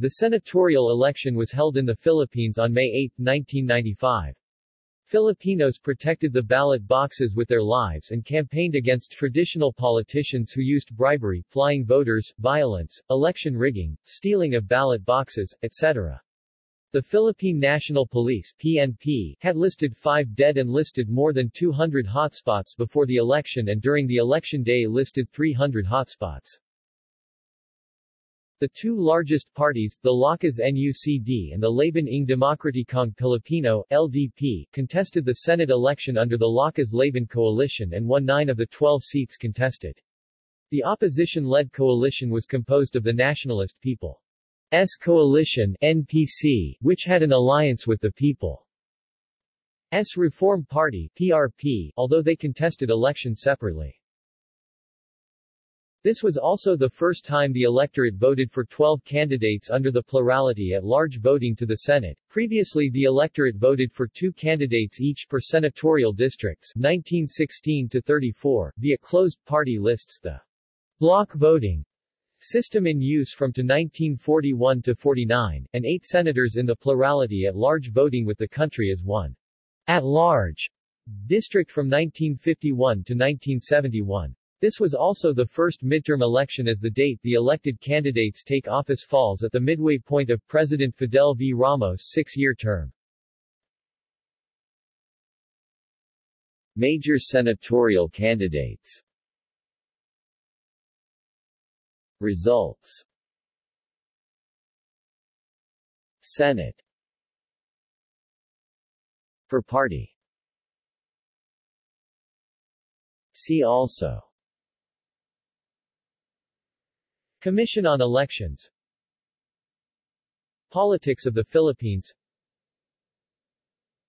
The senatorial election was held in the Philippines on May 8, 1995. Filipinos protected the ballot boxes with their lives and campaigned against traditional politicians who used bribery, flying voters, violence, election rigging, stealing of ballot boxes, etc. The Philippine National Police PNP, had listed five dead and listed more than 200 hotspots before the election and during the election day listed 300 hotspots. The two largest parties, the Lakas NUCD and the Laban ng Demokratikong Pilipino LDP, contested the Senate election under the Lakas-Laban coalition and won nine of the 12 seats contested. The opposition-led coalition was composed of the Nationalist People's Coalition NPC, which had an alliance with the People's Reform Party PRP, although they contested election separately. This was also the first time the electorate voted for 12 candidates under the plurality at large voting to the Senate. Previously the electorate voted for two candidates each per senatorial districts 1916 to 34 via closed party lists the block voting system in use from to 1941 to 49, and eight senators in the plurality at large voting with the country as one at large district from 1951 to 1971. This was also the first midterm election as the date the elected candidates take office falls at the midway point of President Fidel V. Ramos' six-year term. Major senatorial candidates. Results. Senate. Per party. See also Commission on Elections. Politics of the Philippines.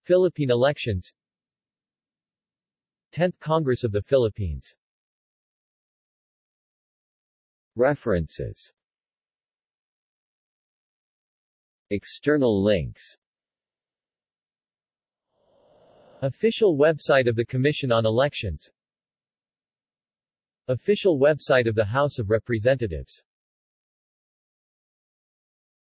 Philippine elections. 10th Congress of the Philippines. References. External links. Official website of the Commission on Elections Official website of the House of Representatives